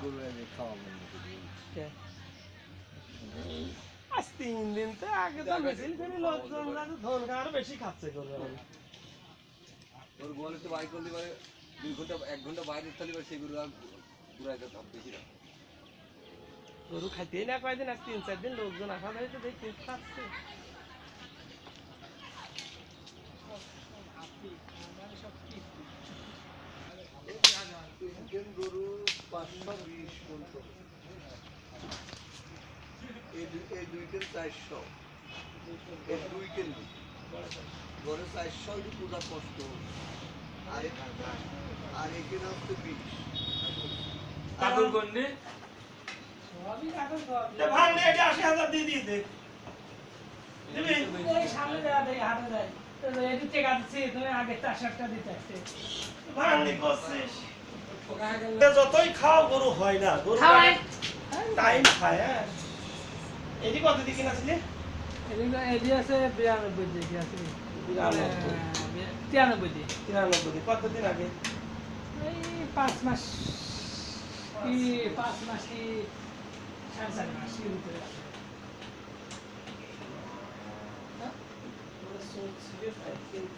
গরু এনে খাওয়া বন্ধ করে? আজ তিন দিন তো আগে তো মিছিল করে লোকজন যাতে ধন খাওয়ার বেশি খাচ্ছে গরু। তোর গোয়ালে তো বাই করলে পারে দুই ঘণ্টা এক ঘণ্টা বাইরে থাকলে পারে সেগুলো আর পুরাই যেতাম বেশি না গরু খাইতেই না কয়দিন আজ তিন চার দিন লোকজন আসা ধরে তো দেখি খাচ্ছে তিনজন গরু বিশ এই দুই চারশো এই দুই কেন্দ্র ঘরে চারশো পূজা কষ্ট আর আর এখানে হচ্ছে বিশ কাকুর গন্ডে আগে চার সাতটা দিতে আসছে ভাঙনি করছিস। যতই খাও গরু হয় না। গরু টাইম খায় হ্যাঁ। এটি কত দিয়ে কিনেছিলি আছে বিরানব্বই দিয়ে আছে? বিরানব্বই। তিরানব্বই দিয়ে তিরানব্বই দিয়ে কতদিন আগে? এই পাঁচ মাস কি পাঁচ মাস কি সাড়ে চার মাস কি ভিতরে আছে। কিন্তু